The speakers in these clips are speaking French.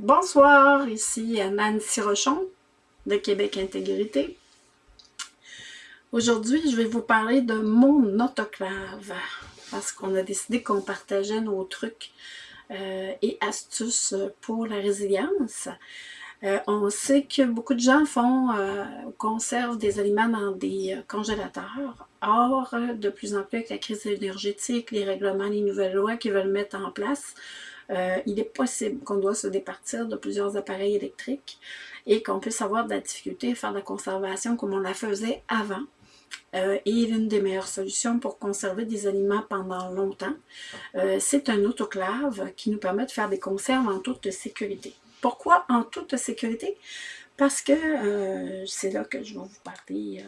Bonsoir, ici Nancy Rochon de Québec Intégrité. Aujourd'hui, je vais vous parler de mon autoclave parce qu'on a décidé qu'on partageait nos trucs euh, et astuces pour la résilience. Euh, on sait que beaucoup de gens font euh, conservent des aliments dans des congélateurs. Or, de plus en plus avec la crise énergétique, les règlements, les nouvelles lois qu'ils veulent mettre en place, il est possible qu'on doit se départir de plusieurs appareils électriques et qu'on puisse avoir de la difficulté à faire de la conservation comme on la faisait avant. et l'une des meilleures solutions pour conserver des aliments pendant longtemps, c'est un autoclave qui nous permet de faire des conserves en toute sécurité. Pourquoi en toute sécurité? Parce que euh, c'est là que je vais vous parler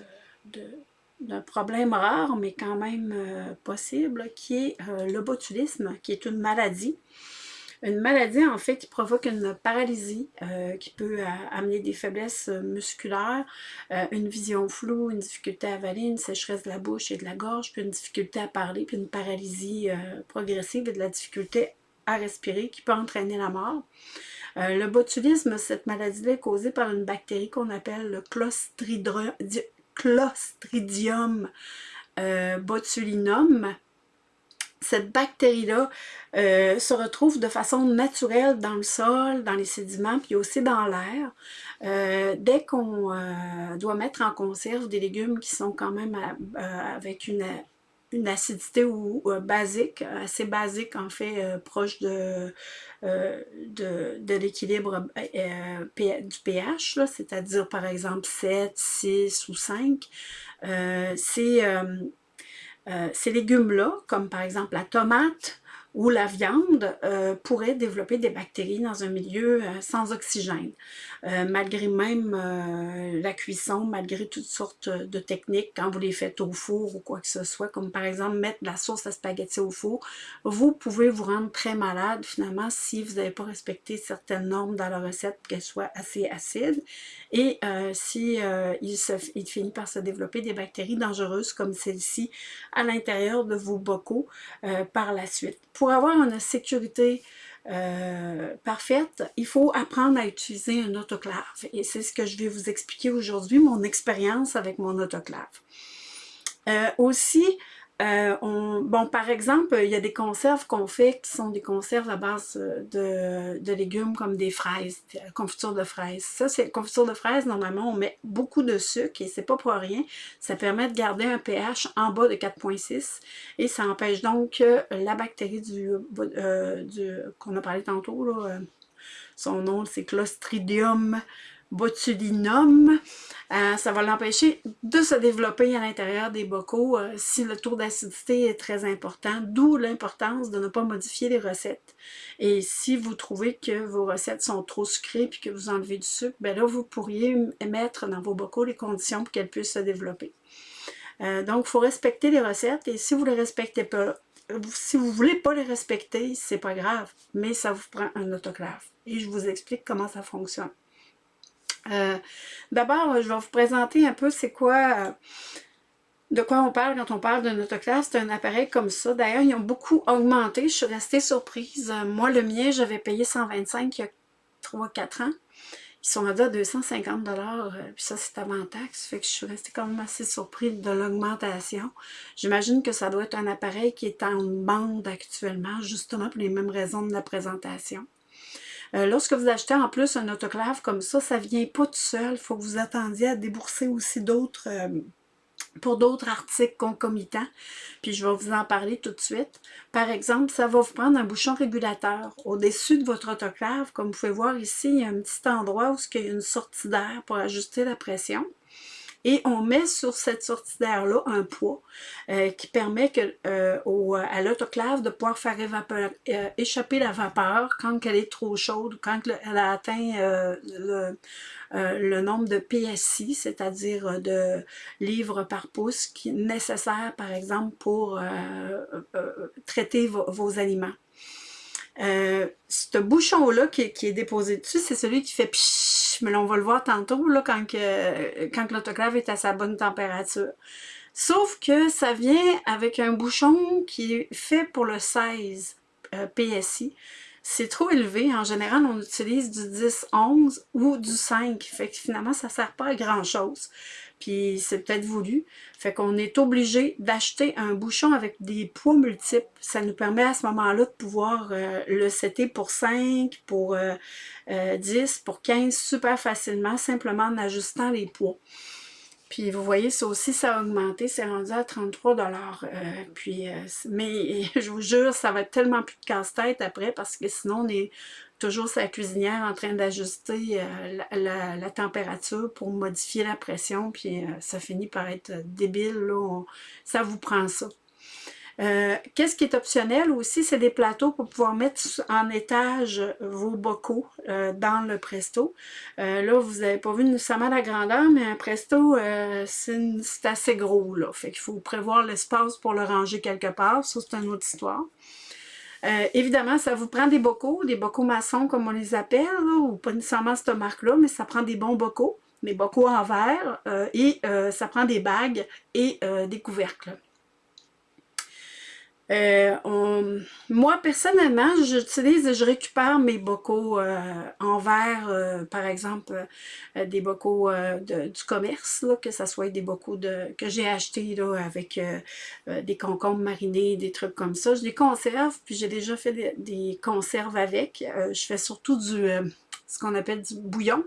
euh, d'un problème rare, mais quand même euh, possible, qui est le botulisme, qui est une maladie. Une maladie, en fait, qui provoque une paralysie, qui peut amener des faiblesses musculaires, une vision floue, une difficulté à avaler, une sécheresse de la bouche et de la gorge, puis une difficulté à parler, puis une paralysie progressive et de la difficulté à respirer qui peut entraîner la mort. Euh, le botulisme, cette maladie-là est causée par une bactérie qu'on appelle le Clostridium euh, botulinum. Cette bactérie-là euh, se retrouve de façon naturelle dans le sol, dans les sédiments, puis aussi dans l'air. dès qu'on doit mettre en conserve des légumes qui sont quand même avec une une acidité ou, basique, assez basique en fait, euh, proche de, euh, de, l'équilibre euh, du pH, c'est-à-dire par exemple 7, 6 ou 5. Ces légumes-là, comme par exemple la tomate, où la viande euh, pourrait développer des bactéries dans un milieu euh, sans oxygène. Euh, malgré même la cuisson, malgré toutes sortes de techniques, quand vous les faites au four ou quoi que ce soit, comme par exemple mettre de la sauce à spaghetti au four, vous pouvez vous rendre très malade finalement si vous n'avez pas respecté certaines normes dans la recette, qu'elle soit assez acide, et si il, se, finit par se développer des bactéries dangereuses comme celle-ci à l'intérieur de vos bocaux par la suite. Pour avoir une sécurité euh, parfaite, il faut apprendre à utiliser un autoclave. Et c'est ce que je vais vous expliquer aujourd'hui, mon expérience avec mon autoclave. Euh, aussi, euh, bon, par exemple, il y a des conserves qu'on fait qui sont des conserves à base de, de légumes comme des fraises, confiture de fraises. Ça, c'est confiture de fraises, normalement, on met beaucoup de sucre et c'est pas pour rien. Ça permet de garder un pH en bas de 4.6 et ça empêche donc la bactérie du, euh, du qu'on a parlé tantôt, là, euh, son nom c'est Clostridium botulinum, euh, ça va l'empêcher de se développer à l'intérieur des bocaux euh, si le taux d'acidité est très important, d'où l'importance de ne pas modifier les recettes. Et si vous trouvez que vos recettes sont trop sucrées puis que vous enlevez du sucre, ben là, vous pourriez mettre dans vos bocaux les conditions pour qu'elles puissent se développer. Euh, donc, il faut respecter les recettes et si vous ne les respectez pas, si vous ne voulez pas les respecter, c'est pas grave, mais ça vous prend un autoclave. Et je vous explique comment ça fonctionne. Euh, d'abord, je vais vous présenter un peu c'est quoi, euh, de quoi on parle quand on parle d'un autoclave. C'est un appareil comme ça. D'ailleurs, ils ont beaucoup augmenté. Je suis restée surprise. Euh, moi, le mien, j'avais payé 125 il y a 3-4 ans. Ils sont rendus à 250 puis ça, c'est avant taxe. Fait que je suis restée quand même assez surprise de l'augmentation. J'imagine que ça doit être un appareil qui est en bande actuellement, justement pour les mêmes raisons de la présentation. Euh, lorsque vous achetez en plus un autoclave comme ça, ça ne vient pas tout seul. Il faut que vous attendiez à débourser aussi d'autres... Euh, pour d'autres articles concomitants, puis je vais vous en parler tout de suite. Par exemple, ça va vous prendre un bouchon régulateur. Au-dessus de votre autoclave, comme vous pouvez voir ici, il y a un petit endroit où il y a une sortie d'air pour ajuster la pression et on met sur cette sortie d'air-là un poids euh, qui permet euh, à l'autoclave de pouvoir faire euh, échapper la vapeur quand elle est trop chaude, quand elle a atteint le, nombre de PSI, c'est-à-dire de livres par pouce qui est nécessaire, par exemple, pour traiter vos, aliments. ce bouchon-là qui, qui, est déposé dessus, c'est celui qui fait pshhh mais on va le voir tantôt là, quand, quand l'autoclave est à sa bonne température. Sauf que ça vient avec un bouchon qui est fait pour le 16 euh, PSI. C'est trop élevé. En général, on utilise du 10-11 ou du 5. Fait que finalement, ça sert pas à grand-chose. Puis c'est peut-être voulu. Fait qu'on est obligé d'acheter un bouchon avec des poids multiples. Ça nous permet à ce moment-là de pouvoir euh, le setter pour 5, pour 10, euh, euh, pour 15 super facilement, simplement en ajustant les poids. Puis vous voyez, ça aussi, ça a augmenté, c'est rendu à 33 puis, Mais je vous jure, ça va être tellement plus de casse-tête après parce que sinon, on est toujours sa cuisinière en train d'ajuster euh, la, température pour modifier la pression, puis euh, ça finit par être débile, là, ça vous prend ça. Euh, qu'est-ce qui est optionnel? Aussi, c'est des plateaux pour pouvoir mettre en étage vos bocaux dans le presto. là, vous n'avez pas vu nécessairement la grandeur, mais un presto, c'est assez gros. Là. Fait qu'il faut prévoir l'espace pour le ranger quelque part. Ça, c'est une autre histoire. Euh, évidemment, ça vous prend des bocaux, des bocaux maçons comme on les appelle, ou pas nécessairement cette marque-là, mais ça prend des bons bocaux, des bocaux en verre, euh, et euh, ça prend des bagues et des couvercles. Euh, moi, personnellement, j'utilise et je récupère mes bocaux euh, en verre, euh, par exemple, des bocaux du commerce, que ce soit des bocaux de, que j'ai achetés avec des concombres marinés, des trucs comme ça. Je les conserve, puis j'ai déjà fait des, conserves avec. je fais surtout du ce qu'on appelle du bouillon.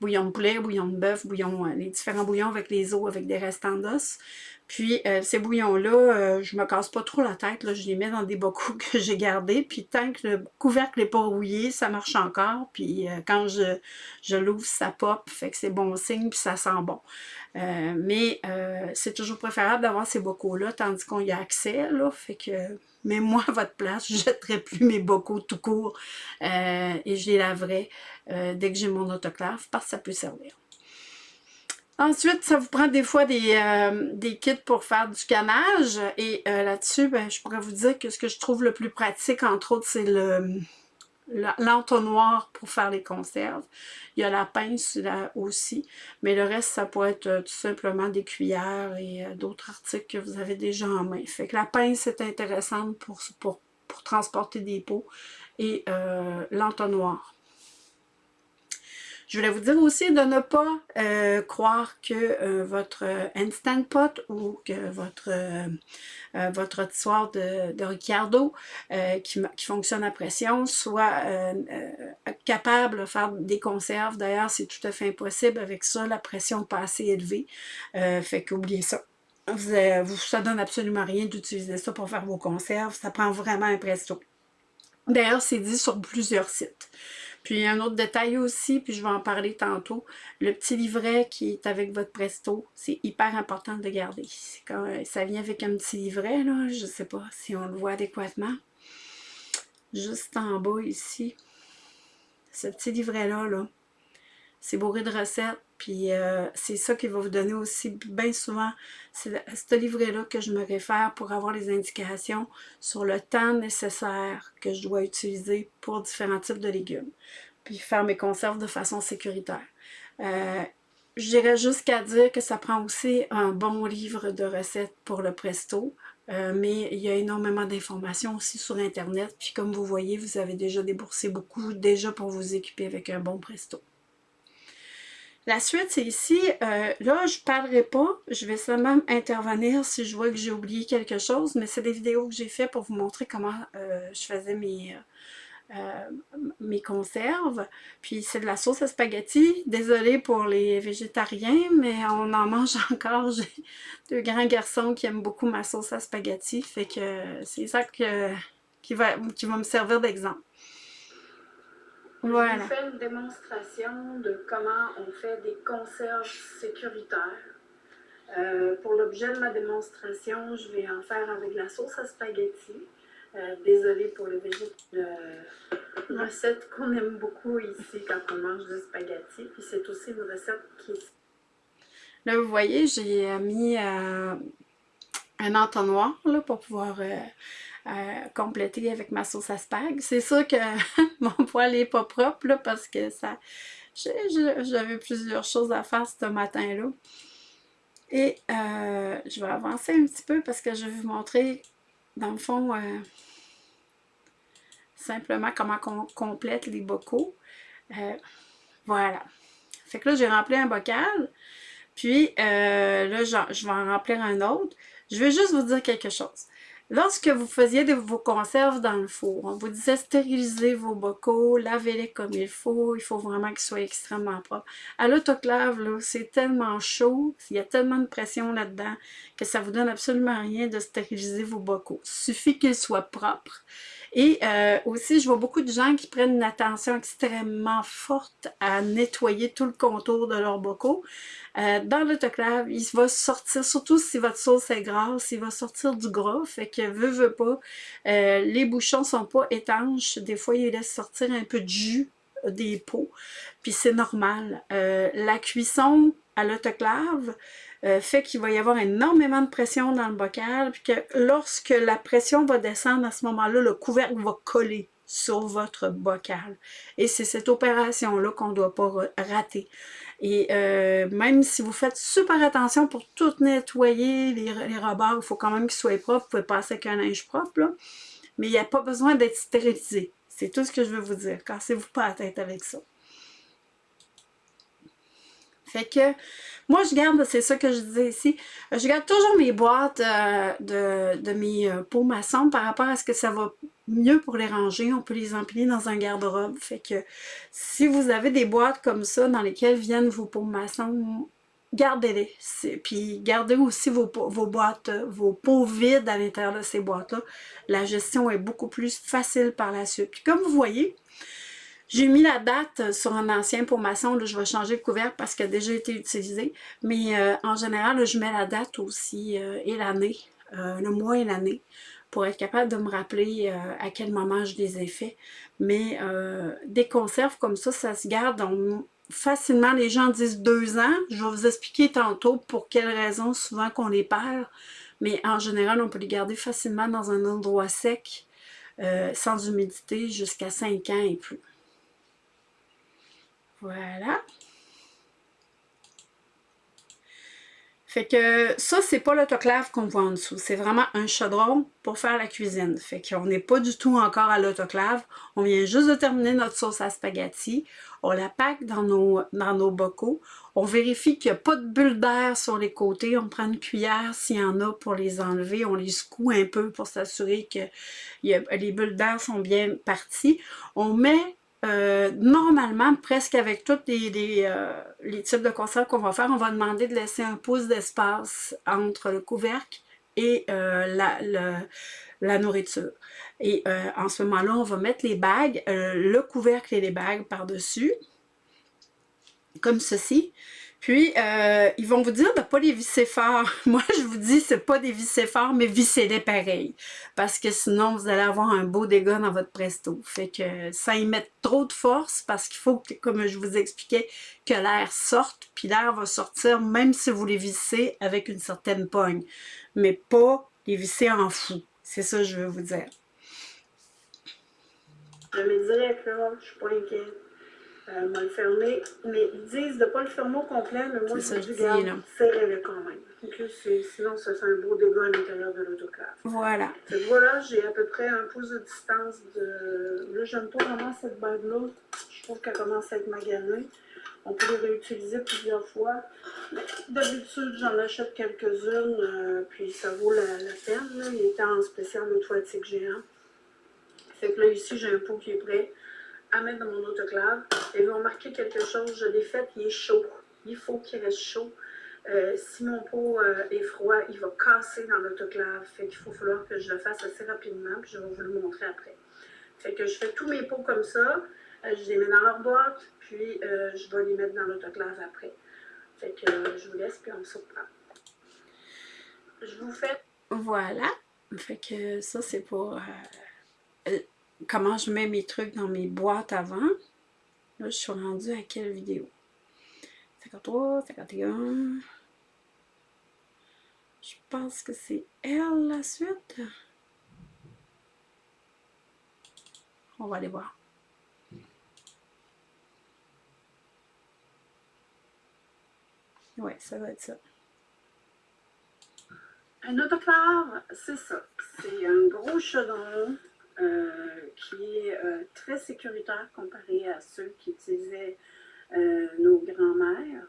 Bouillon de poulet, bouillon de bœuf, bouillon, les différents bouillons avec les os, avec des restants d'os. Puis euh, ces bouillons-là, euh, je me casse pas trop la tête, là, je les mets dans des bocaux que j'ai gardés, puis tant que le couvercle n'est pas rouillé, ça marche encore, puis euh, quand je, je l'ouvre, ça pop, fait que c'est bon signe, puis ça sent bon. mais c'est toujours préférable d'avoir ces bocaux-là, tandis qu'on y a accès, là, fait que... Mais moi, à votre place, je ne jetterai plus mes bocaux tout court et je les laverai dès que j'ai mon autoclave parce que ça peut servir. Ensuite, ça vous prend des fois des, euh, kits pour faire du canage. Et euh, là-dessus, ben, je pourrais vous dire que ce que je trouve le plus pratique, entre autres, c'est le l'entonnoir pour faire les conserves. Il y a la pince là aussi, mais le reste, ça peut être euh, tout simplement des cuillères et d'autres articles que vous avez déjà en main. Fait que la pince est intéressante pour, pour, pour transporter des pots et l'entonnoir. Je voulais vous dire aussi de ne pas euh, croire que euh, votre Instant Pot ou que votre, euh, votre de, de Ricciardo qui, fonctionne à pression soit capable de faire des conserves. D'ailleurs, c'est tout à fait impossible avec ça, la pression pas assez élevée. fait qu'oubliez ça. Vous, vous, ça donne absolument rien d'utiliser ça pour faire vos conserves. Ça prend vraiment un presto. D'ailleurs, c'est dit sur plusieurs sites. Puis un autre détail aussi, puis je vais en parler tantôt, le petit livret qui est avec votre Presto, c'est hyper important de garder. Ça vient avec un petit livret, là, je ne sais pas si on le voit adéquatement. Juste en bas ici, ce petit livret-là, là, c'est bourré de recettes, puis euh, c'est ça qui va vous donner aussi bien souvent, c'est ce livret-là que je me réfère pour avoir les indications sur le temps nécessaire que je dois utiliser pour différents types de légumes, puis faire mes conserves de façon sécuritaire. Euh, je dirais jusqu'à dire que ça prend aussi un bon livre de recettes pour le presto, euh, mais il y a énormément d'informations aussi sur Internet, puis comme vous voyez, vous avez déjà déboursé beaucoup déjà pour vous équiper avec un bon presto. La suite, c'est ici. Euh, là, je ne parlerai pas. Je vais seulement intervenir si je vois que j'ai oublié quelque chose, mais c'est des vidéos que j'ai fait pour vous montrer comment euh, je faisais mes, euh, mes conserves. Puis c'est de la sauce à spaghetti. Désolée pour les végétariens, mais on en mange encore. J'ai deux grands garçons qui aiment beaucoup ma sauce à spaghetti. Fait que c'est ça que, qui, va, qui va me servir d'exemple. Voilà. Je vous fais une démonstration de comment on fait des conserves sécuritaires. Euh, pour l'objet de ma démonstration, je vais en faire avec la sauce à spaghetti. Euh, désolée pour le végétal. Euh, une recette qu'on aime beaucoup ici quand on mange du spaghetti. Puis c'est aussi une recette qui... Là, vous voyez, j'ai mis un entonnoir là, pour pouvoir compléter avec ma sauce à spag. C'est sûr que mon poêle n'est pas propre parce que ça j'avais plusieurs choses à faire ce matin-là. Et euh, je vais avancer un petit peu parce que je vais vous montrer, dans le fond, euh, simplement comment on complète les bocaux. Euh, voilà. Fait que là, j'ai rempli un bocal. Puis là, je vais en remplir un autre. Je vais juste vous dire quelque chose. Lorsque vous faisiez vos conserves dans le four, on vous disait stériliser vos bocaux, lavez-les comme il faut, il faut vraiment qu'ils soient extrêmement propres. À l'autoclave, c'est tellement chaud, il y a tellement de pression là-dedans que ça vous donne absolument rien de stériliser vos bocaux. Il suffit qu'ils soient propres. Et euh, aussi, je vois beaucoup de gens qui prennent une attention extrêmement forte à nettoyer tout le contour de leurs bocaux. Euh, dans l'autoclave, il va sortir, surtout si votre sauce est grasse, il va sortir du gras, fait que veut, veut pas. Euh, les bouchons sont pas étanches, des fois, ils laissent sortir un peu de jus des pots, puis c'est normal. la cuisson à l'autoclave, euh, fait qu'il va y avoir énormément de pression dans le bocal, puis que lorsque la pression va descendre à ce moment-là, le couvercle va coller sur votre bocal. Et c'est cette opération-là qu'on ne doit pas rater. Et euh, même si vous faites super attention pour tout nettoyer, les, les rebords, il faut quand même qu'ils soient propres. Vous pouvez passer avec un linge propre, là. Mais il n'y a pas besoin d'être stérilisé. C'est tout ce que je veux vous dire. Cassez-vous pas la tête avec ça. Fait que moi, je garde, c'est ça que je disais ici, je garde toujours mes boîtes euh, de, de, mes euh, pots maçons par rapport à ce que ça va mieux pour les ranger. On peut les empiler dans un garde-robe. Fait que si vous avez des boîtes comme ça dans lesquelles viennent vos pots maçons, gardez-les. Puis gardez aussi vos, vos boîtes, vos pots vides à l'intérieur de ces boîtes-là. La gestion est beaucoup plus facile par la suite. Puis comme vous voyez, j'ai mis la date sur un ancien pour maçon, là, je vais changer de couvercle parce qu'il a déjà été utilisé. Mais euh, en général, je mets la date aussi euh, et l'année, euh, le mois et l'année, pour être capable de me rappeler à quel moment je les ai faits. Mais des conserves comme ça, ça se garde facilement. Les gens disent deux ans. Je vais vous expliquer tantôt pour quelles raisons souvent qu'on les perd. Mais en général, on peut les garder facilement dans un endroit sec, sans humidité, jusqu'à cinq ans et plus. Voilà. Fait que ça, c'est pas l'autoclave qu'on voit en dessous. C'est vraiment un chaudron pour faire la cuisine. Fait qu'on n'est pas du tout encore à l'autoclave. On vient juste de terminer notre sauce à spaghetti. On la pack dans nos, dans nos bocaux. On vérifie qu'il n'y a pas de bulles d'air sur les côtés. On prend une cuillère s'il y en a pour les enlever. On les secoue un peu pour s'assurer que les bulles d'air sont bien parties. On met euh, normalement, presque avec tous euh, les, types de conserves qu'on va faire, on va demander de laisser un pouce d'espace entre le couvercle et euh, la, la, nourriture. Et en ce moment-là, on va mettre les bagues, le couvercle et les bagues par-dessus, comme ceci. Puis, euh, ils vont vous dire de ne pas les visser fort. Moi, je vous dis, c'est pas des visser forts, mais vissez-les pareil. Parce que sinon, vous allez avoir un beau dégât dans votre presto. Fait que ça y met trop de force parce qu'il faut, que, comme je vous expliquais, que l'air sorte. Puis l'air va sortir même si vous les vissez avec une certaine pogne. Mais pas les visser en fou. C'est ça que je veux vous dire. Je me direct là, je suis pas inquiète. Euh, m'a le fermer. Mais ils disent de ne pas le fermer au complet, mais moi, je dis, garde, serrez-le quand même. sinon, ça fait un beau dégât à l'intérieur de l'autoclave. Voilà. voilà, j'ai à peu près un pouce de distance de... Là, j'aime pas vraiment cette bague-là. Je trouve qu'elle commence à être maganée. On peut les réutiliser plusieurs fois. D'habitude, j'en achète quelques-unes, euh, puis ça vaut la, peine. Là. Il était en spécial automatique géant. Fait que là, ici, j'ai un pot qui est prêt à mettre dans mon autoclave. Et vous remarquez quelque chose, je l'ai fait, il est chaud. Il faut qu'il reste chaud. Euh, si mon pot euh, est froid, il va casser dans l'autoclave. Fait qu'il faut falloir que je le fasse assez rapidement, puis je vais vous le montrer après. Fait que je fais tous mes pots comme ça. Euh, je les mets dans leur boîte, puis je vais les mettre dans l'autoclave après. Fait que je vous laisse, puis on se reprend. Je vous fais... Voilà. Fait que ça, c'est pour comment je mets mes trucs dans mes boîtes avant. Là, je suis rendue à quelle vidéo? 53, 51. Je pense que c'est elle la suite. On va aller voir. Ouais, ça va être ça. Un autoclave, c'est ça. C'est un gros chaudron qui est très sécuritaire comparé à ceux qui utilisaient nos grands-mères.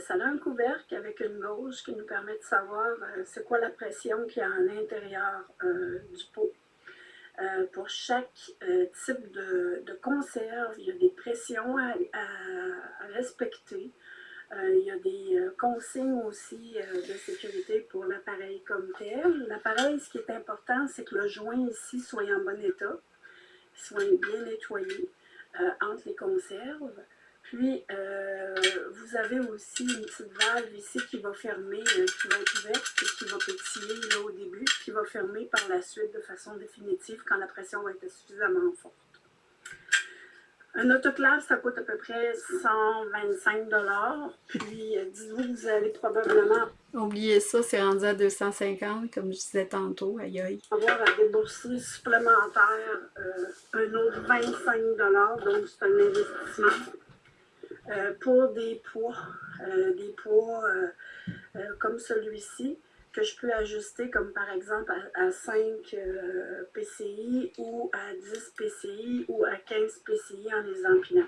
ça a un couvercle avec une gauche qui nous permet de savoir c'est quoi la pression qu'il y a à l'intérieur du pot. pour chaque type de, conserve, il y a des pressions à respecter. Euh, il y a des euh, consignes aussi euh, de sécurité pour l'appareil comme tel. L'appareil, ce qui est important, c'est que le joint ici soit en bon état, soit bien nettoyé entre les conserves. Puis, vous avez aussi une petite valve ici qui va fermer, qui va être ouverte et qui va pétiller là au début, qui va fermer par la suite de façon définitive quand la pression va être suffisamment forte. Un autoclave, ça coûte à peu près 125 Puis, euh, dites-vous que vous allez probablement... Oubliez ça, c'est rendu à 250, comme je disais tantôt, aïe aïe. Avoir à débourser supplémentaire euh, un autre 25 donc c'est un investissement. Euh, pour des poids, des poids comme celui-ci, que je peux ajuster comme par exemple à, 5 euh, PCI ou à 10 PCI ou à 15 PCI en les empilant.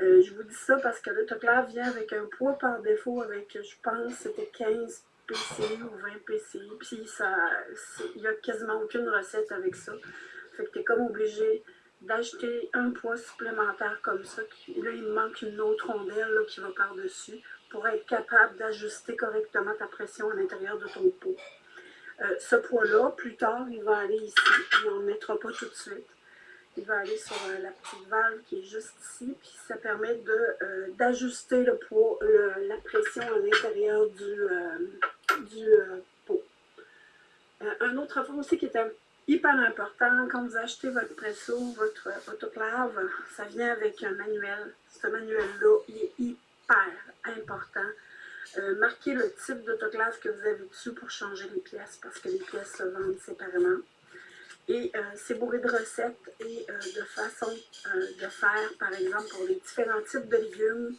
Euh, je vous dis ça parce que l'autoclave vient avec un poids par défaut avec, je pense, c'était 15 PCI ou 20 PCI. Puis il n'y a quasiment aucune recette avec ça. Fait que tu es comme obligé d'acheter un poids supplémentaire comme ça. Là, il me manque une autre rondelle qui va par-dessus pour être capable d'ajuster correctement ta pression à l'intérieur de ton pot. Euh, ce poids-là, plus tard, il va aller ici. On n'en mettra pas tout de suite. Il va aller sur euh, la petite valve qui est juste ici, puis ça permet euh, d'ajuster le poids, la pression à l'intérieur du, du pot. un autre affaire aussi qui est hyper important, quand vous achetez votre presso, votre autoclave, ça vient avec un manuel. Ce manuel-là, il est hyper important. Euh, marquez le type d'autoclave que vous avez dessus pour changer les pièces, parce que les pièces se vendent séparément. Et euh, c'est bourré de recettes et euh, de façons de faire, par exemple, pour les différents types de légumes,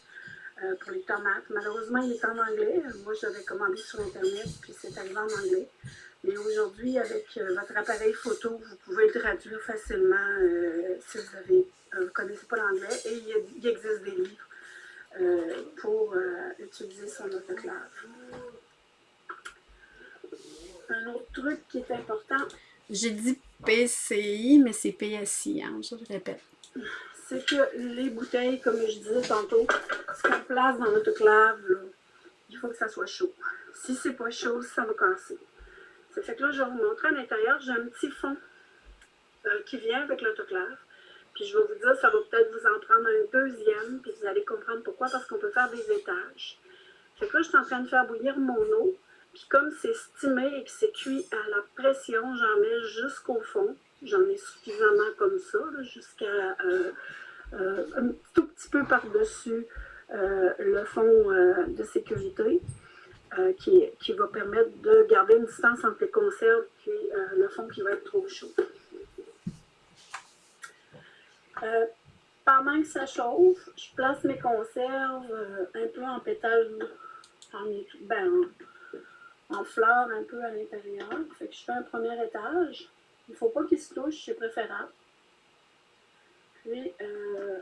pour les tomates. Malheureusement, il est en anglais. Moi, je l'avais commandé sur Internet, puis c'est arrivé en anglais. Mais aujourd'hui, avec votre appareil photo, vous pouvez le traduire facilement si vous ne connaissez pas l'anglais. Et il existe des livres pour euh, utiliser son autoclave. Un autre truc qui est important. J'ai dit PCI, mais c'est PSI, hein, je le répète. C'est que les bouteilles, comme je disais tantôt, ce qu'on place dans l'autoclave, il faut que ça soit chaud. Si c'est pas chaud, ça va casser. Ça fait que là, je vais vous montrer à l'intérieur, j'ai un petit fond euh, qui vient avec l'autoclave. Puis je vais vous dire, ça va peut-être vous en prendre un deuxième, puis vous allez comprendre pourquoi, parce qu'on peut faire des étages. Fait que là, je suis en train de faire bouillir mon eau, puis comme c'est stimé et que c'est cuit à la pression, j'en mets jusqu'au fond. J'en ai suffisamment comme ça, jusqu'à euh, euh, un tout petit peu par-dessus euh, le fond de sécurité. Qui, qui, va permettre de garder une distance entre les conserves et le fond qui va être trop chaud. Euh, pendant que ça chauffe, je place mes conserves euh, un peu en pétales, en, ben, en, fleurs un peu à l'intérieur. Fait que je fais un premier étage. Il ne faut pas qu'il se touche, c'est préférable. Puis, euh,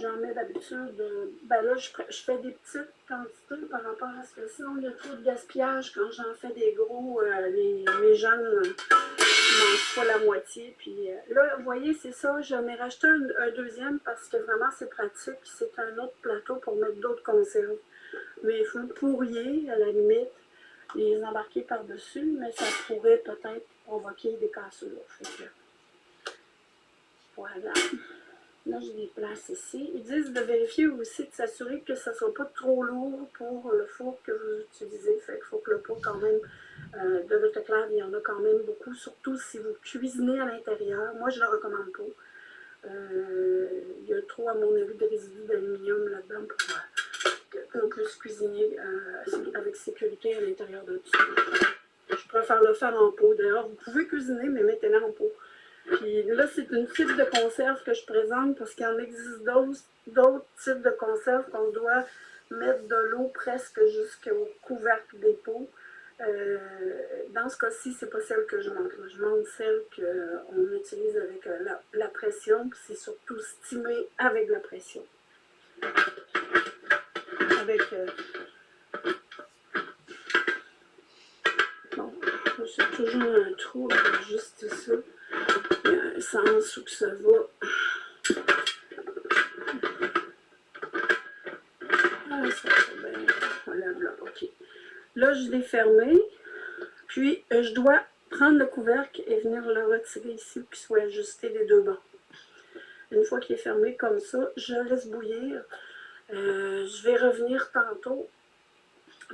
j'en mets d'habitude, ben là, je, fais des petites quantités par rapport à ce que sinon il y a trop de gaspillage quand j'en fais des gros, les, les jeunes mange pas la moitié. Puis euh, là, vous voyez, c'est ça. J'en ai racheté un, deuxième parce que vraiment, c'est pratique. C'est un autre plateau pour mettre d'autres conserves. Mais il faut pourrier, à la limite, les embarquer par-dessus, mais ça pourrait peut-être provoquer des cassures. voilà. Là, je les place ici. Ils disent de vérifier aussi, de s'assurer que ça ne soit pas trop lourd pour le four que vous utilisez. Fait qu'il faut que le pot, quand même, euh, de l'autoclave, il y en a quand même beaucoup, surtout si vous cuisinez à l'intérieur. Moi, je ne le recommande pas. Euh, il y a trop, à mon avis, de résidus d'aluminium là-dedans pour euh, qu'on puisse cuisiner avec sécurité à l'intérieur de tout Je préfère le faire en pot. D'ailleurs, vous pouvez cuisiner, mais mettez-le en pot. Puis là, c'est une type de conserve que je présente parce qu'il en existe d'autres types de conserves qu'on doit mettre de l'eau presque jusqu'au couvercle des pots. Euh, dans ce cas-ci, c'est pas celle que je montre. Je montre celle qu'on utilise avec euh, la, pression. C'est surtout stimé avec la pression. Avec... Euh, bon, j'ai toujours un trou juste ça. Sens où que ça va. Ah, ok. Là, je l'ai fermé. Puis, euh, je dois prendre le couvercle et venir le retirer ici pour qu'il soit ajusté des deux bords. Une fois qu'il est fermé comme ça, je laisse bouillir. Euh, je vais revenir tantôt.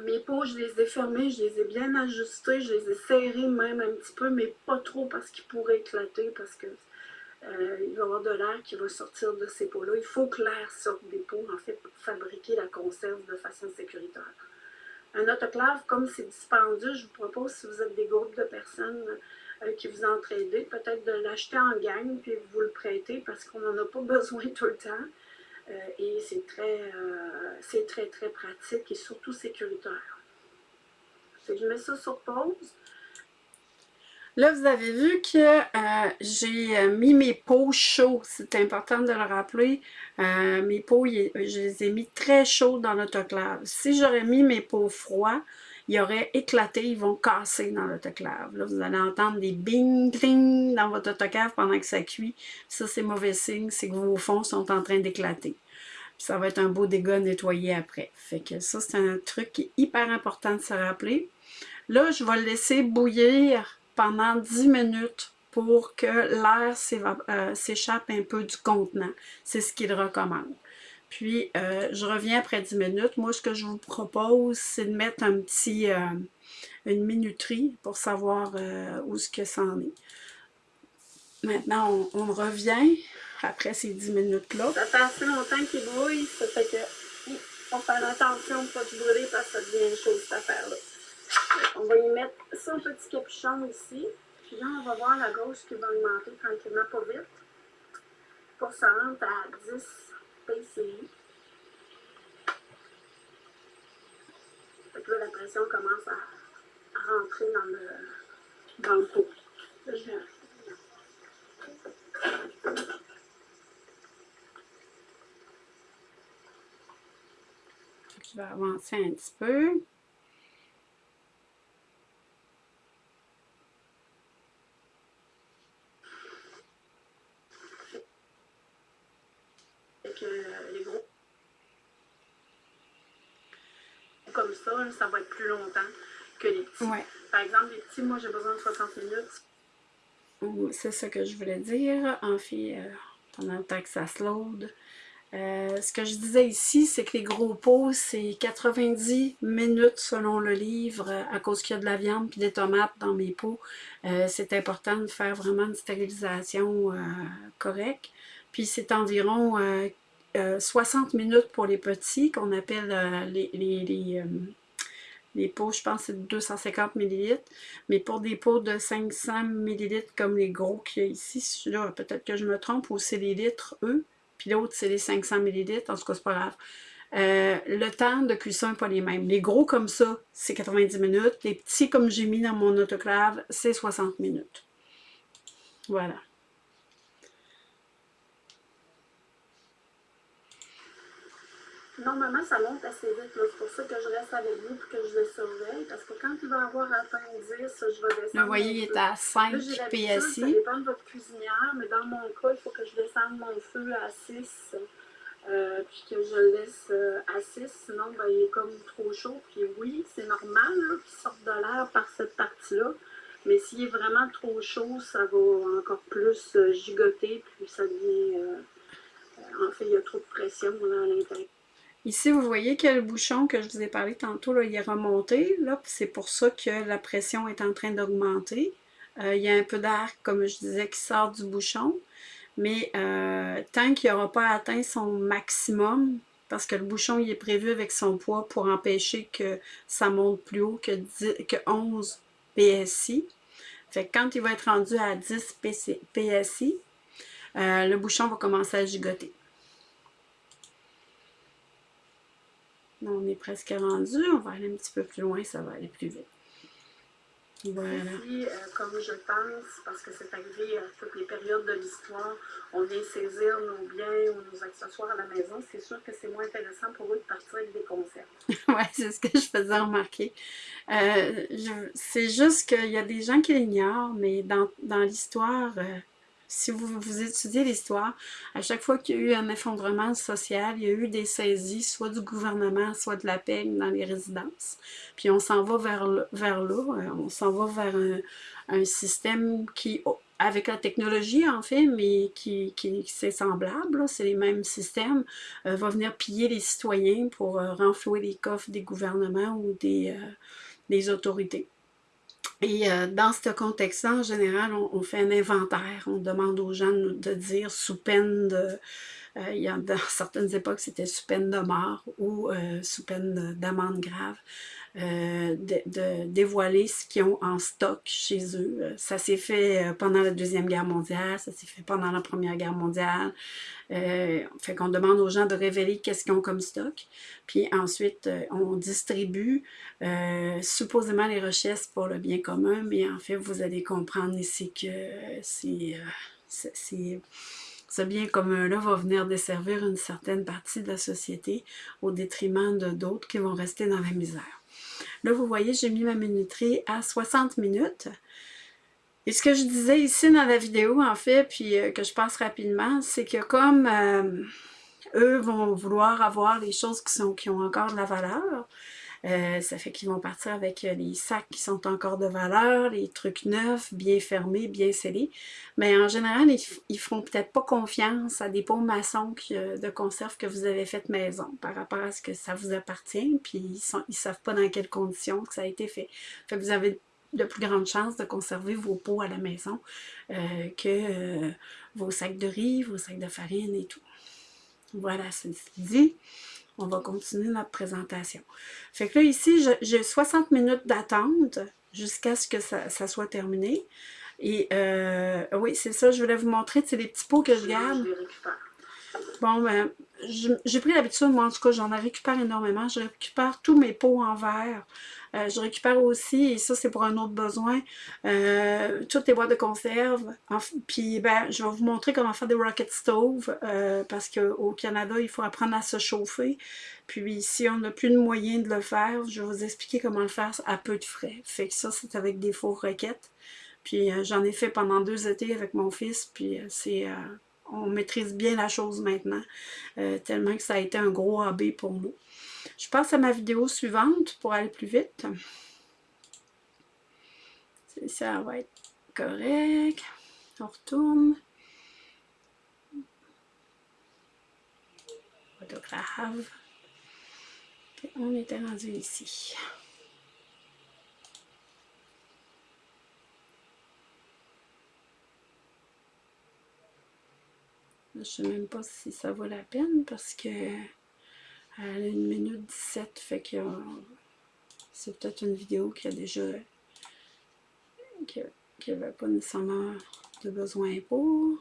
Mes pots, je les ai fermés, je les ai bien ajustés, je les ai serrés même un petit peu, mais pas trop parce qu'ils pourraient éclater, parce que euh, il va y avoir de l'air qui va sortir de ces pots-là. Il faut que l'air sorte des pots, en fait, pour fabriquer la conserve de façon sécuritaire. Un autoclave, comme c'est dispendieux, je vous propose, si vous êtes des groupes de personnes euh, qui vous entraident, peut-être de l'acheter en gang, puis vous le prêter, parce qu'on n'en a pas besoin tout le temps. Euh, et c'est très, euh, très, très pratique et surtout sécuritaire. je mets ça sur pause. Là, vous avez vu que euh, j'ai mis mes pots chauds. C'est important de le rappeler. Mes pots, je les ai mis très chauds dans l'autoclave. Si j'aurais mis mes pots froids, ils auraient éclaté, ils vont casser dans l'autoclave. Là, vous allez entendre des bing bing dans votre autoclave pendant que ça cuit. Ça, c'est mauvais signe, c'est que vos fonds sont en train d'éclater. Ça va être un beau dégât nettoyé après. Fait que ça, c'est un truc qui est hyper important de se rappeler. Là, je vais le laisser bouillir pendant 10 minutes pour que l'air euh, s'échappe un peu du contenant. C'est ce qu'il recommande. Puis, euh, je reviens après 10 minutes. Moi, ce que je vous propose, c'est de mettre un petit, euh, une minuterie pour savoir où ce que est. Maintenant, on, revient après ces 10 minutes-là. Ça fait assez longtemps qu'il brouille, ça fait que faut faire attention de ne pas te brûler parce que ça devient chaud cette affaire-là. On va y mettre son petit capuchon ici. Puis là, on va voir la gauche qui va augmenter tranquillement, pas vite. Pour se rendre à 10 PCI. Fait que là, la pression commence à, rentrer dans le, dans le pot. Je vais je vais avancer un petit peu. les gros comme ça, ça va être plus longtemps que les petits. Par exemple, les petits, moi j'ai besoin de 60 minutes. C'est ça que je voulais dire. En fait, euh, pendant le temps que ça se load. Euh, ce que je disais ici, c'est que les gros pots, c'est 90 minutes selon le livre, à cause qu'il y a de la viande et des tomates dans mes pots. Euh, c'est important de faire vraiment une stérilisation correcte. Puis c'est environ 60 euh, minutes pour les petits, qu'on appelle euh, les, les, euh, les, pots, je pense c'est 250 ml. Mais pour des pots de 500 ml comme les gros qu'il y a ici, là peut-être que je me trompe, ou c'est les litres, eux, puis l'autre c'est les 500 ml, en tout cas c'est pas grave. le temps de cuisson n'est pas les mêmes. Les gros comme ça, c'est 90 minutes. Les petits comme j'ai mis dans mon autoclave, c'est 60 minutes. Voilà. Normalement, ça monte assez vite. C'est pour ça que je reste avec vous pour que je le surveille. Parce que quand il va avoir atteint 10, je vais descendre. Vous voyez, il est à 5 PSI. Ça dépend de votre cuisinière, mais dans mon cas, il faut que je descende mon feu à 6. Euh, puis que je le laisse euh, à 6, sinon ben, il est comme trop chaud. Puis oui, c'est normal qu'il sorte de l'air par cette partie-là. Mais s'il est vraiment trop chaud, ça va encore plus euh, gigoter, puis ça devient... en fait, il y a trop de pression à l'intérieur. Ici, vous voyez que le bouchon que je vous ai parlé tantôt, là, il est remonté. C'est pour ça que la pression est en train d'augmenter. Euh, il y a un peu d'air, comme je disais, qui sort du bouchon. Mais euh, tant qu'il n'aura pas atteint son maximum, parce que le bouchon il est prévu avec son poids pour empêcher que ça monte plus haut que, que 11 PSI. Fait quand il va être rendu à 10 PSI, euh, le bouchon va commencer à gigoter. On est presque rendu. On va aller un petit peu plus loin, ça va aller plus vite. Voilà. Aussi, euh, comme je pense, parce que c'est arrivé à toutes les périodes de l'histoire, on vient saisir nos biens ou nos accessoires à la maison, c'est sûr que c'est moins intéressant pour eux de partir avec des conserves. oui, c'est ce que je faisais remarquer. Euh, c'est juste qu'il y a des gens qui l'ignorent, mais dans, dans l'histoire, euh, si vous, vous étudiez l'histoire, à chaque fois qu'il y a eu un effondrement social, il y a eu des saisies, soit du gouvernement, soit de la paix dans les résidences. Puis on s'en va vers, vers là, euh, on s'en va vers un, système qui, avec la technologie en fait, mais qui, qui c'est semblable, c'est les mêmes systèmes, euh, va venir piller les citoyens pour euh, renflouer les coffres des gouvernements ou des autorités. Et euh, dans ce contexte-là, en général, on, fait un inventaire. On demande aux gens de dire sous peine de... Euh, il y a, dans certaines époques, c'était sous peine de mort ou euh, sous peine d'amende grave. Euh, de, dévoiler ce qu'ils ont en stock chez eux. Euh, ça s'est fait euh, pendant la Deuxième Guerre mondiale, ça s'est fait pendant la Première Guerre mondiale. fait qu'on demande aux gens de révéler qu'est-ce qu'ils ont comme stock. Puis ensuite, on distribue supposément les richesses pour le bien commun, mais en fait, vous allez comprendre ici que c'est ce bien commun-là va venir desservir une certaine partie de la société au détriment de d'autres qui vont rester dans la misère. Là, vous voyez, j'ai mis ma minuterie à 60 minutes. Et ce que je disais ici dans la vidéo, en fait, puis euh, que je passe rapidement, c'est que comme euh, eux vont vouloir avoir les choses qui, sont, qui ont encore de la valeur, euh, ça fait qu'ils vont partir avec euh, les sacs qui sont encore de valeur, les trucs neufs, bien fermés, bien scellés. Mais en général, ils, ils feront peut-être pas confiance à des pots maçons de conserve que vous avez fait maison par rapport à ce que ça vous appartient, puis ils ils savent pas dans quelles conditions que ça a été fait. Fait que vous avez de plus grandes chances de conserver vos pots à la maison euh, que vos sacs de riz, vos sacs de farine et tout. Voilà, c'est dit on va continuer notre présentation. Fait que là, ici, j'ai 60 minutes d'attente jusqu'à ce que ça, soit terminé. Et euh, oui, c'est ça, je voulais vous montrer, c'est les petits pots que je garde. Bon, ben, j'ai pris l'habitude, moi en tout cas, j'en récupère énormément. Je récupère tous mes pots en verre. Euh, je récupère aussi, et ça c'est pour un autre besoin, euh, toutes les boîtes de conserve. Puis ben, je vais vous montrer comment faire des rocket stoves, euh, parce qu'au Canada, il faut apprendre à se chauffer. Puis si on n'a plus de moyens de le faire, je vais vous expliquer comment le faire à peu de frais. Fait que ça, c'est avec des fours roquettes. Puis j'en ai fait pendant deux étés avec mon fils, puis c'est on maîtrise bien la chose maintenant, tellement que ça a été un gros hobby pour nous. Je passe à ma vidéo suivante pour aller plus vite. Ça va être correct. On retourne. Photographe. on était rendu ici. Je ne sais même pas si ça vaut la peine parce que à 1 minute 17, fait que c'est peut-être une vidéo qui a déjà qui n'avait pas nécessairement de besoin pour.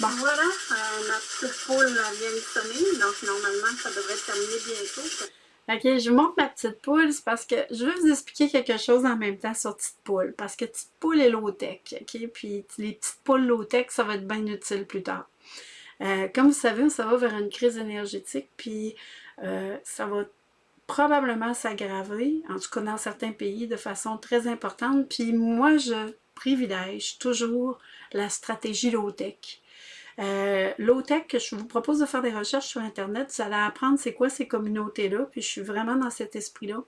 Bon. Voilà, euh, ma petite poule vient de sonner, donc normalement ça devrait terminer bientôt. Ok, je vous montre ma petite poule, c'est parce que je veux vous expliquer quelque chose en même temps sur petite poule, parce que petite poule est low-tech, ok? Puis les petites poules low-tech, ça va être bien utile plus tard. Euh, comme vous savez, ça va vers une crise énergétique, puis euh, ça va probablement s'aggraver, en tout cas dans certains pays, de façon très importante. Puis moi, je privilège toujours la stratégie low-tech. Euh, Low-tech, je vous propose de faire des recherches sur Internet, vous allez apprendre c'est quoi ces communautés-là, puis je suis vraiment dans cet esprit-là.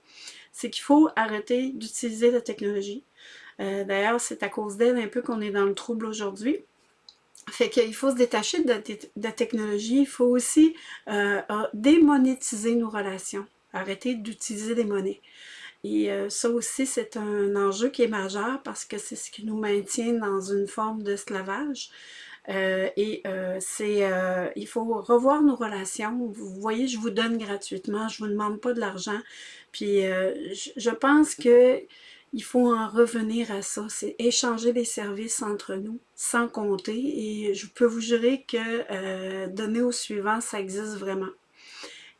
C'est qu'il faut arrêter d'utiliser la technologie. D'ailleurs, c'est à cause d'elle un peu qu'on est dans le trouble aujourd'hui. Fait qu'il faut se détacher de la, technologie, il faut aussi euh, démonétiser nos relations, arrêter d'utiliser des monnaies. Et euh, ça aussi, c'est un enjeu qui est majeur parce que c'est ce qui nous maintient dans une forme d'esclavage. Euh, et c'est, il faut revoir nos relations. Vous voyez, je vous donne gratuitement, je ne vous demande pas de l'argent. Puis je pense que il faut en revenir à ça, c'est échanger les services entre nous sans compter et je peux vous jurer que euh, donner au suivant, ça existe vraiment.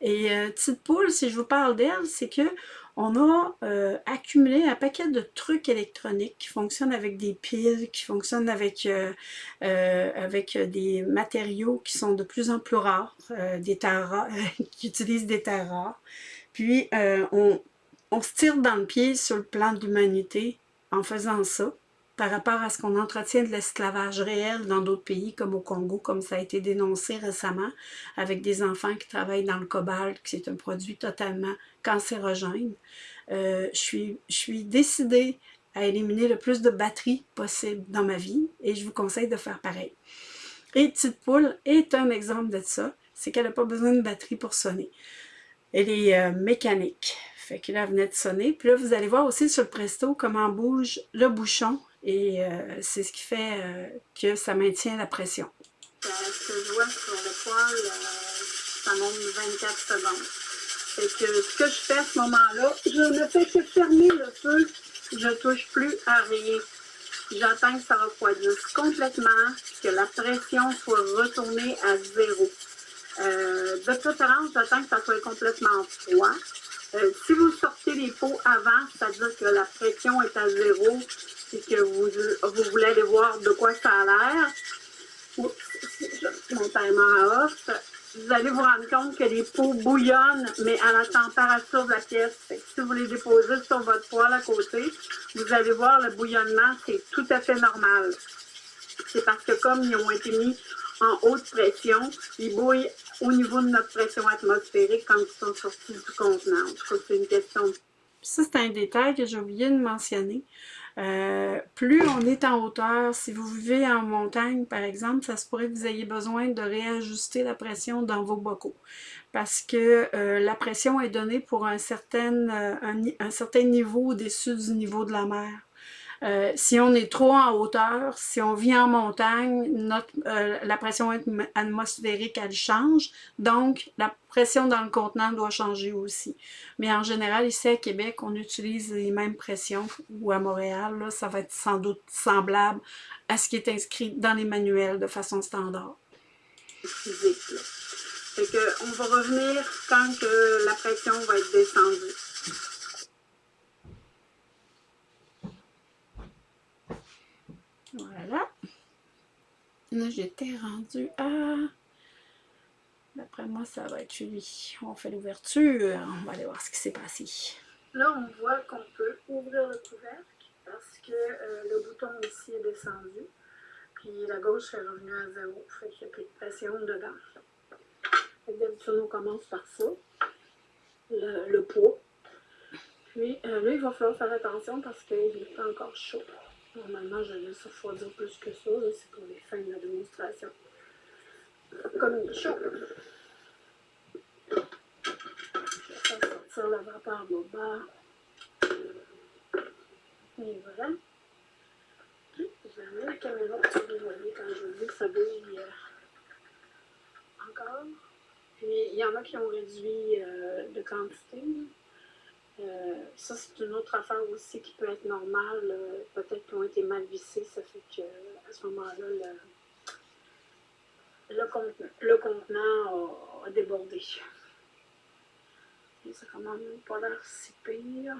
Et euh, petite poule, si je vous parle d'elle, c'est que on a euh, accumulé un paquet de trucs électroniques qui fonctionnent avec des piles, qui fonctionnent avec, euh, avec des matériaux qui sont de plus en plus rares, des terres rares, qui utilisent des terres rares. Puis on, on se tire dans le pied sur le plan de l'humanité en faisant ça par rapport à ce qu'on entretient de l'esclavage réel dans d'autres pays comme au Congo, comme ça a été dénoncé récemment, avec des enfants qui travaillent dans le cobalt, qui est un produit totalement cancérogène. Euh, je, suis, je suis décidée à éliminer le plus de batteries possible dans ma vie et je vous conseille de faire pareil. Et Petite Poule est un exemple de ça, c'est qu'elle n'a pas besoin de batterie pour sonner. Elle est euh, mécanique. Fait que là, elle venait de sonner. Puis là, vous allez voir aussi sur le Presto comment bouge le bouchon et euh, c'est ce qui fait euh, que ça maintient la pression. Euh, ce que je vois sur le poêle, ça monte 24 secondes. Et que ce que je fais à ce moment-là, je ne fais que fermer le feu. Je ne touche plus à rien. J'attends que ça refroidisse complètement, que la pression soit retournée à zéro. de préférence, j'attends que ça soit complètement froid. Si vous sortez les pots avant, c'est-à-dire que la pression est à zéro, et que vous, vous voulez aller voir de quoi ça a l'air, mon timer off, vous allez vous rendre compte que les pots bouillonnent, mais à la température de la pièce. si vous les déposez sur votre poêle à côté, vous allez voir le bouillonnement, c'est tout à fait normal. C'est parce que comme ils ont été mis en haute pression, ils bouillent au niveau de notre pression atmosphérique quand ils sont sortis du contenant. Je crois que c'est une question. Ça, c'est un détail que j'ai oublié de mentionner. Euh, plus on est en hauteur, si vous vivez en montagne par exemple, ça se pourrait que vous ayez besoin de réajuster la pression dans vos bocaux parce que euh, la pression est donnée pour un certain, euh, un certain niveau au-dessus du niveau de la mer. Euh, si on est trop en hauteur, si on vit en montagne, euh, la pression atmosphérique, elle change. Donc, la pression dans le contenant doit changer aussi. Mais en général, ici à Québec, on utilise les mêmes pressions, ou à Montréal, là, ça va être sans doute semblable à ce qui est inscrit dans les manuels de façon standard. Fait que on va revenir quand que la pression va être descendue. Voilà. Là, j'étais rendue à... D'après moi, ça va être lui. On fait l'ouverture. On va aller voir ce qui s'est passé. Là, on voit qu'on peut ouvrir le couvercle parce que euh, le bouton ici est descendu. Puis la gauche est revenue à zéro. Fait qu'il n'y a plus de pression dedans. D'habitude, on commence par ça. Le, poids. Puis euh, là, il va falloir faire attention parce qu'il n'est pas encore chaud. Normalement, je laisse refroidir plus que ça. C'est pour les fins de la démonstration. Comme il est chaud. Je vais sortir la vapeur bas. Et voilà. Je vais amener la caméra pour que vous voyez quand je dis que ça bouge encore. Puis, il y en a qui ont réduit euh, de quantité. Ça, c'est une autre affaire aussi qui peut être normale. Euh, peut-être qu'ils ont été mal vissés, ça fait qu'à ce moment-là, le, contenant, a, débordé. Ça commence pas l'air si pire.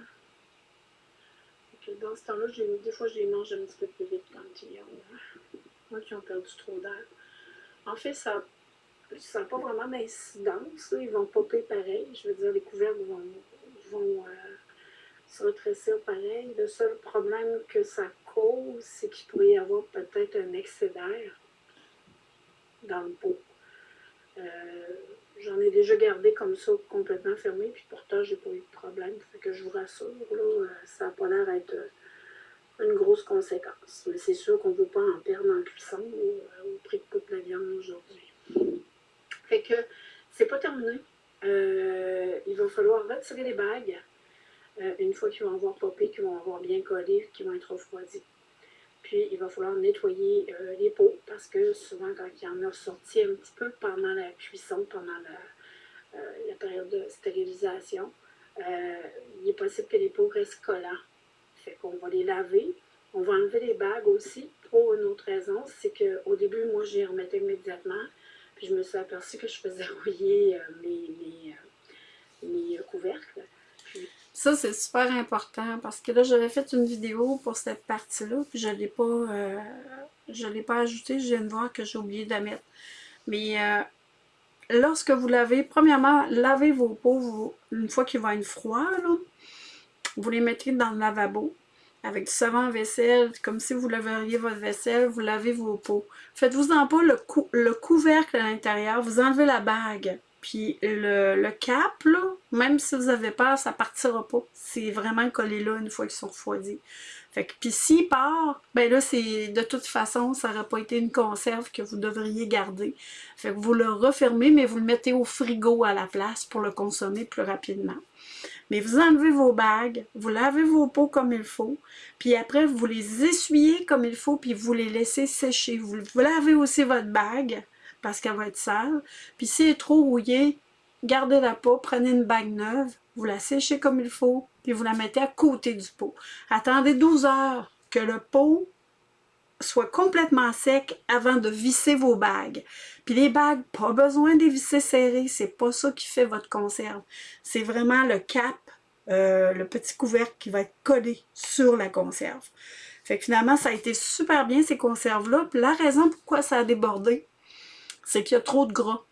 dans ce temps-là, des fois, je les mange un petit peu plus vite quand ils ont, qui ont perdu trop d'air. En fait, ça n'a pas vraiment d'incidence. Ils vont popper pareil. Je veux dire, les couvercles vont vont euh, se rétrécir pareil. Le seul problème que ça cause, c'est qu'il pourrait y avoir peut-être un excès d'air dans le pot. Euh, j'en ai déjà gardé comme ça, complètement fermé, puis pourtant, j'ai pas eu de problème. Fait que je vous rassure, euh, ça n'a pas l'air d'être une grosse conséquence. Mais c'est sûr qu'on ne veut pas en perdre en cuisson au prix de toute la viande aujourd'hui. Fait que c'est pas terminé. Euh, il va falloir retirer les bagues euh, une fois qu'ils vont avoir popé, qu'ils vont avoir bien collé, qu'ils vont être refroidis. Puis, il va falloir nettoyer euh, les pots parce que souvent, quand il y en a sorti un petit peu pendant la cuisson, pendant la, période de stérilisation, il est possible que les pots restent collants. Fait qu'on va les laver. On va enlever les bagues aussi pour une autre raison, c'est qu'au début, moi, j'y remettais immédiatement. Puis je me suis aperçue que je faisais rouiller euh, mes, mes, euh, couvercles. Ça, c'est super important parce que là, j'avais fait une vidéo pour cette partie-là, puis je ne l'ai pas, euh, pas ajouté. Je viens de voir que j'ai oublié de la mettre. Mais lorsque vous lavez, premièrement, lavez vos pots une fois qu'il va être froid, vous les mettez dans le lavabo avec du savon vaisselle, comme si vous laveriez votre vaisselle, vous lavez vos pots. Faites-vous-en pas le, le couvercle à l'intérieur, vous enlevez la bague. Puis le, cap, là, même si vous avez peur, ça partira pas. C'est vraiment collé là une fois qu'ils sont refroidis. Fait que, puis s'il part, ben là, c'est de toute façon, ça n'aurait pas été une conserve que vous devriez garder. Fait que vous le refermez, mais vous le mettez au frigo à la place pour le consommer plus rapidement. Mais vous enlevez vos bagues, vous lavez vos pots comme il faut, puis après, vous les essuyez comme il faut, puis vous les laissez sécher. Vous, lavez aussi votre bague, parce qu'elle va être sale. Puis si elle est trop rouillée, gardez la peau, prenez une bague neuve, vous la séchez comme il faut, puis vous la mettez à côté du pot. Attendez 12 heures que le pot soit complètement sec avant de visser vos bagues. Puis les bagues, pas besoin de les visser serrées, c'est pas ça qui fait votre conserve. C'est vraiment le cap, euh, le petit couvercle qui va être collé sur la conserve. Fait que finalement, ça a été super bien ces conserves-là. Puis la raison pourquoi ça a débordé, c'est qu'il y a trop de gras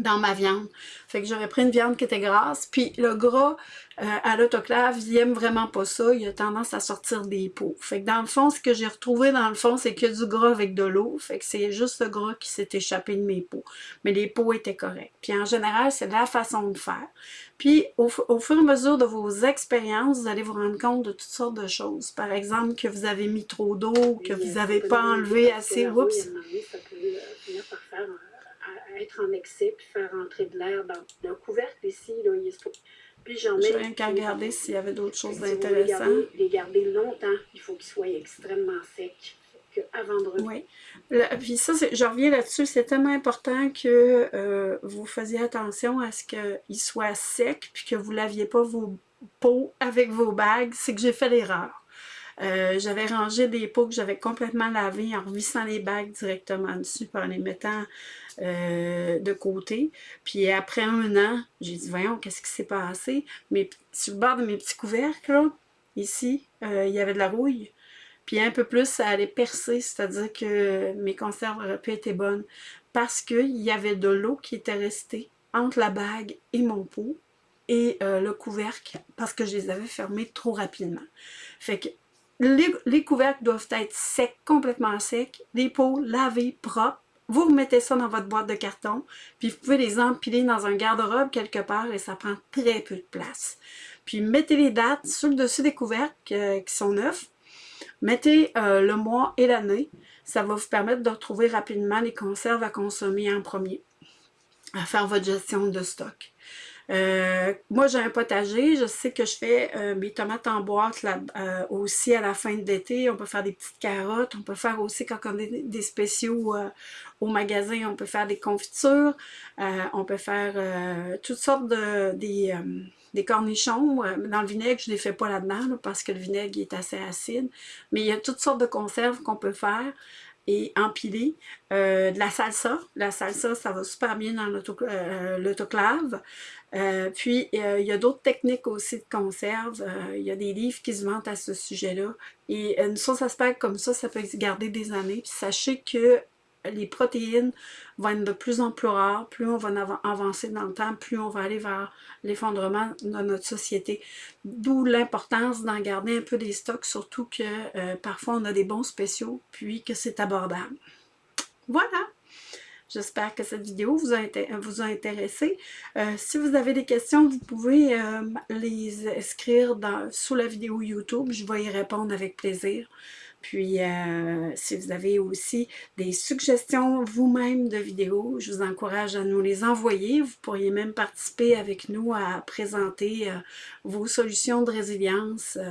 dans ma viande. Fait que j'aurais pris une viande qui était grasse. Puis le gras euh, à l'autoclave, il aime vraiment pas ça. Il a tendance à sortir des peaux. Fait que dans le fond, ce que j'ai retrouvé dans le fond, c'est que du gras avec de l'eau. Fait que c'est juste le gras qui s'est échappé de mes peaux. Mais les peaux étaient correctes. Puis en général, c'est la façon de faire. Puis au, fur et à mesure de vos expériences, vous allez vous rendre compte de toutes sortes de choses. Par exemple, que vous avez mis trop d'eau, que vous n'avez pas enlevé assez. Oups! Être en excès puis faire entrer de l'air dans le couvercle ici. Là, il est... Puis j'en mets... rien qu'à regarder s'il y avait d'autres choses intéressantes. Les garder, longtemps, il faut qu'ils soient extrêmement secs avant de Oui. puis ça, je reviens là-dessus, c'est tellement important que euh, vous faisiez attention à ce qu'ils soient secs puis que vous ne laviez pas vos pots avec vos bagues. C'est que j'ai fait l'erreur. Euh, j'avais rangé des pots que j'avais complètement lavés en revissant les bagues directement dessus, en les mettant euh, de côté. Puis après un an, j'ai dit, voyons, qu'est-ce qui s'est passé? Mais sur le bord de mes petits couvercles, ici, euh, il y avait de la rouille. Puis un peu plus, ça allait percer, c'est-à-dire que mes conserves auraient pu être bonnes. Parce qu'il y avait de l'eau qui était restée entre la bague et mon pot et le couvercle parce que je les avais fermés trop rapidement. Fait que les, couvercles doivent être secs, complètement secs. Les pots lavés, propres. Vous remettez ça dans votre boîte de carton, puis vous pouvez les empiler dans un garde-robe quelque part et ça prend très peu de place. Puis mettez les dates sur le dessus des couvercles euh, qui sont neufs. Mettez euh, le mois et l'année. Ça va vous permettre de retrouver rapidement les conserves à consommer en premier, à faire votre gestion de stock. Euh, moi, j'ai un potager. Je sais que je fais euh, mes tomates en boîte là, euh, aussi à la fin de l'été. On peut faire des petites carottes. On peut faire aussi, quand on a des, spéciaux au magasin, on peut faire des confitures. on peut faire toutes sortes de... des des cornichons. Dans le vinaigre, je ne les fais pas là-dedans parce que le vinaigre est assez acide. Mais il y a toutes sortes de conserves qu'on peut faire et empiler. de la salsa. La salsa, ça va super bien dans l'autoclave. Euh, puis, euh, il y a d'autres techniques aussi de conserve. Euh, il y a des livres qui se vantent à ce sujet-là. Et une sauce aspect comme ça, ça peut garder des années. Puis sachez que les protéines vont être de plus en plus rares. Plus on va avancer dans le temps, plus on va aller vers l'effondrement de notre société. D'où l'importance d'en garder un peu des stocks, surtout que parfois on a des bons spéciaux, puis que c'est abordable. Voilà! J'espère que cette vidéo vous a, intéressé. Euh, si vous avez des questions, vous pouvez euh, les inscrire dans, sous la vidéo YouTube. Je vais y répondre avec plaisir. Puis, euh, si vous avez aussi des suggestions vous-même de vidéos, je vous encourage à nous les envoyer. Vous pourriez même participer avec nous à présenter euh, vos solutions de résilience euh,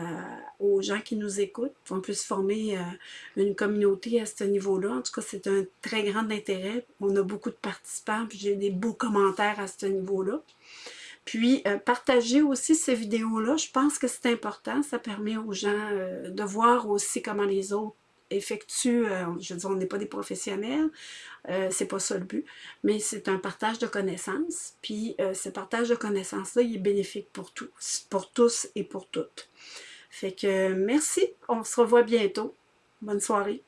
aux gens qui nous écoutent. On peut se former une communauté à ce niveau-là. En tout cas, c'est un très grand intérêt. On a beaucoup de participants, puis j'ai des beaux commentaires à ce niveau-là. Puis, euh, partager aussi ces vidéos-là, je pense que c'est important. Ça permet aux gens euh, de voir aussi comment les autres effectue, euh, je veux dire, on n'est pas des professionnels, euh, c'est pas ça le but, mais c'est un partage de connaissances, puis ce partage de connaissances-là, il est bénéfique pour tous, pour tous et pour toutes. Fait que merci, on se revoit bientôt. Bonne soirée.